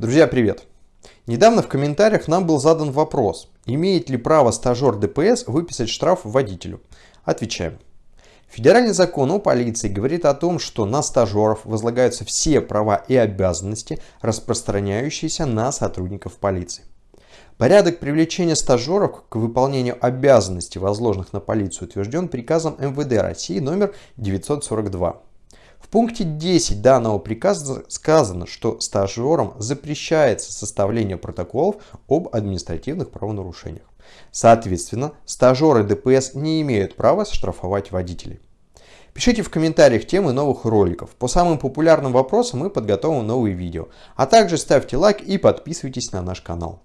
Друзья, привет! Недавно в комментариях нам был задан вопрос, имеет ли право стажер ДПС выписать штраф водителю. Отвечаем. Федеральный закон о полиции говорит о том, что на стажеров возлагаются все права и обязанности, распространяющиеся на сотрудников полиции. Порядок привлечения стажеров к выполнению обязанностей, возложенных на полицию, утвержден приказом МВД России номер 942. Пункте 10 данного приказа сказано, что стажерам запрещается составление протоколов об административных правонарушениях. Соответственно, стажеры ДПС не имеют права штрафовать водителей. Пишите в комментариях темы новых роликов. По самым популярным вопросам мы подготовим новые видео. А также ставьте лайк и подписывайтесь на наш канал.